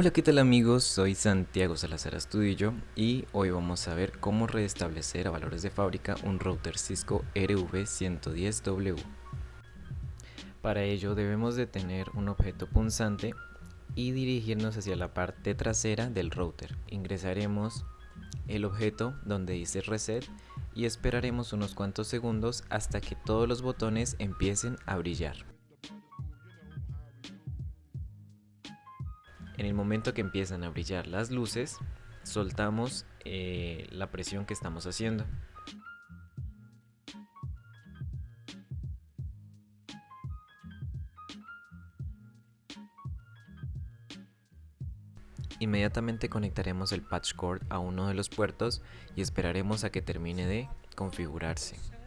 Hola qué tal amigos, soy Santiago Salazar Astudillo y hoy vamos a ver cómo restablecer a valores de fábrica un router Cisco RV110W. Para ello debemos de tener un objeto punzante y dirigirnos hacia la parte trasera del router. Ingresaremos el objeto donde dice reset y esperaremos unos cuantos segundos hasta que todos los botones empiecen a brillar. En el momento que empiezan a brillar las luces, soltamos eh, la presión que estamos haciendo. Inmediatamente conectaremos el patch cord a uno de los puertos y esperaremos a que termine de configurarse.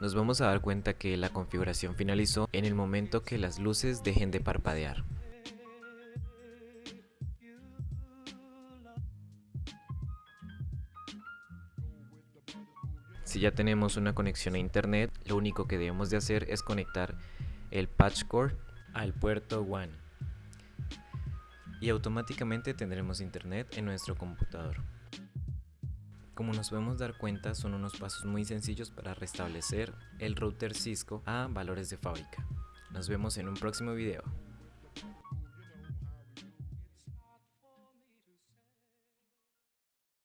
Nos vamos a dar cuenta que la configuración finalizó en el momento que las luces dejen de parpadear. Si ya tenemos una conexión a internet, lo único que debemos de hacer es conectar el patch cord al puerto WAN y automáticamente tendremos internet en nuestro computador. Como nos podemos dar cuenta, son unos pasos muy sencillos para restablecer el router Cisco a valores de fábrica. Nos vemos en un próximo video.